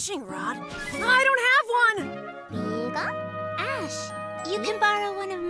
fishing rod? I don't have one! 이거? Ash, you can borrow one of